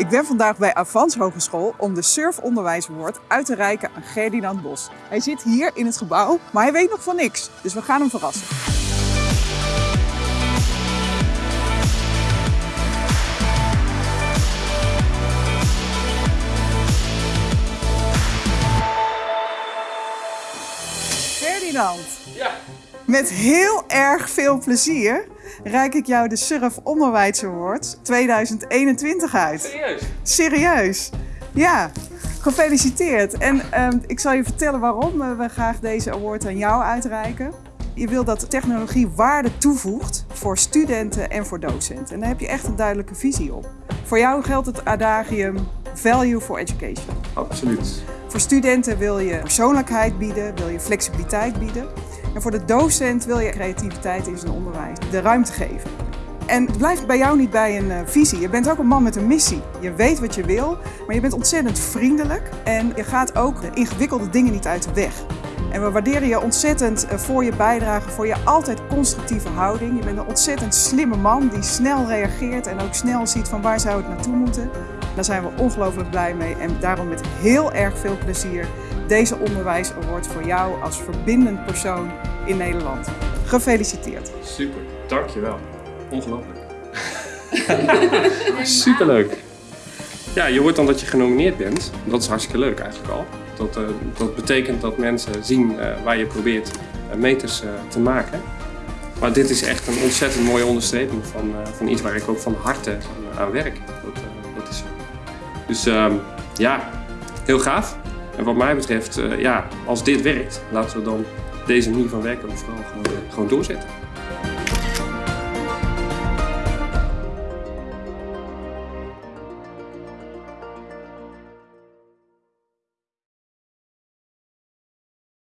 Ik ben vandaag bij Avans Hogeschool om de Surf Onderwijs Award uit te reiken aan Ferdinand Bos. Hij zit hier in het gebouw, maar hij weet nog van niks. Dus we gaan hem verrassen. Ferdinand, Ja, met heel erg veel plezier reik ik jou de Surf Onderwijs Award 2021 uit. serieus. Serieus? Ja, gefeliciteerd. En ehm, ik zal je vertellen waarom eh, we graag deze award aan jou uitreiken. Je wil dat technologie waarde toevoegt voor studenten en voor docenten. En daar heb je echt een duidelijke visie op. Voor jou geldt het adagium Value for Education. Absoluut. Voor studenten wil je persoonlijkheid bieden, wil je flexibiliteit bieden. En voor de docent wil je creativiteit in zijn onderwijs de ruimte geven. En het blijft bij jou niet bij een eh, visie. Je bent ook een man met een missie. Je weet wat je wil, maar je bent ontzettend vriendelijk. En je gaat ook de ingewikkelde dingen niet uit de weg. En we waarderen je ontzettend eh, voor je bijdrage, voor je altijd constructieve houding. Je bent een ontzettend slimme man die snel reageert en ook snel ziet van waar zou het naartoe moeten. Daar zijn we ongelooflijk blij mee en daarom met heel erg veel plezier deze onderwijs award voor jou als verbindend persoon in Nederland. Gefeliciteerd. Super, dankjewel. Ongelooflijk. Superleuk. Ja, je hoort dan dat je genomineerd bent. Dat is hartstikke leuk eigenlijk al. Dat, eh, dat betekent dat mensen zien eh, waar je probeert eh, meters eh, te maken. Maar dit is echt een ontzettend mooie onderstreping van, eh, van iets waar ik ook van harte aan, aan werk. Dat, dat is zo. Dus ehm, ja, heel gaaf. En wat mij betreft, eh, ja, als dit werkt, laten we dan deze manier van werken vooral gewoon, gewoon doorzetten.